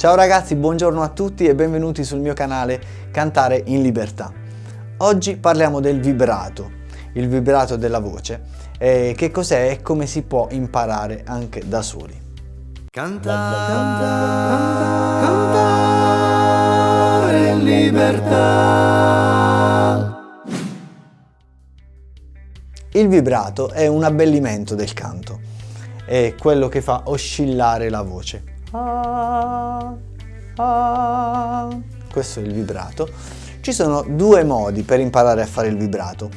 Ciao ragazzi, buongiorno a tutti e benvenuti sul mio canale Cantare in Libertà. Oggi parliamo del vibrato, il vibrato della voce, e che cos'è e come si può imparare anche da soli. Cantare, cantare, cantare in libertà. Il vibrato è un abbellimento del canto, è quello che fa oscillare la voce. Ah, ah. Questo è il vibrato. Ci sono due modi per imparare a fare il vibrato,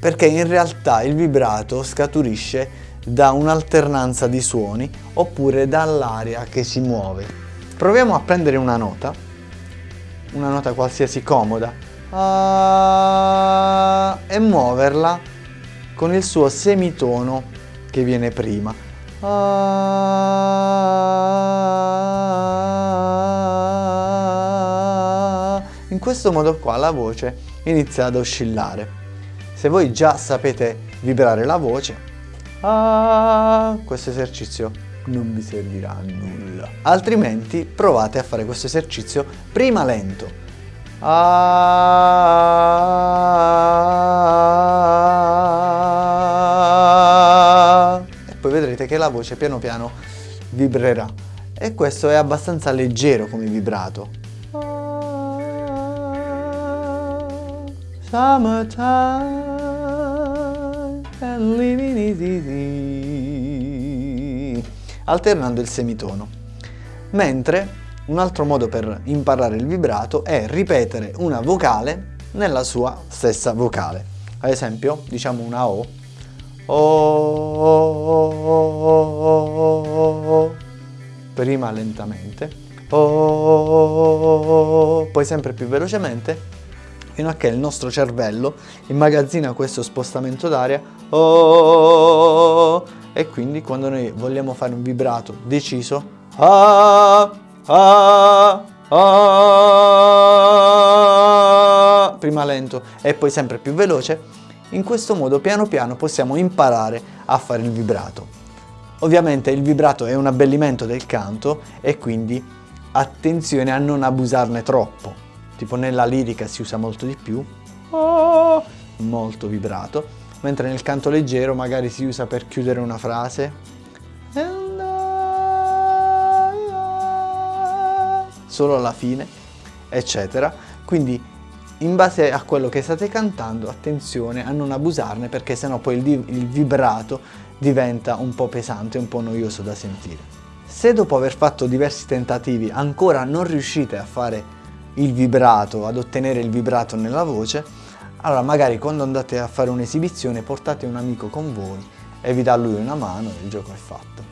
perché in realtà il vibrato scaturisce da un'alternanza di suoni oppure dall'aria che si muove. Proviamo a prendere una nota, una nota qualsiasi comoda, ah, e muoverla con il suo semitono che viene prima. In questo modo qua la voce inizia ad oscillare. Se voi già sapete vibrare la voce, questo esercizio non vi servirà a nulla. Altrimenti provate a fare questo esercizio prima lento. E poi vedrete che la voce piano piano vibrerà. E questo è abbastanza leggero come vibrato. Summertime and living easy alternando il semitono. Mentre un altro modo per imparare il vibrato è ripetere una vocale nella sua stessa vocale. Ad esempio, diciamo una O. O, prima lentamente, poi sempre più velocemente fino a che il nostro cervello immagazzina questo spostamento d'aria oh, e quindi quando noi vogliamo fare un vibrato deciso ah, ah, ah, prima lento e poi sempre più veloce in questo modo piano piano possiamo imparare a fare il vibrato. Ovviamente il vibrato è un abbellimento del canto e quindi attenzione a non abusarne troppo tipo nella lirica si usa molto di più, oh, molto vibrato, mentre nel canto leggero magari si usa per chiudere una frase, solo alla fine, eccetera. Quindi in base a quello che state cantando, attenzione a non abusarne perché sennò poi il, il vibrato diventa un po' pesante, un po' noioso da sentire. Se dopo aver fatto diversi tentativi ancora non riuscite a fare il vibrato, ad ottenere il vibrato nella voce, allora magari quando andate a fare un'esibizione portate un amico con voi e vi dà lui una mano e il gioco è fatto.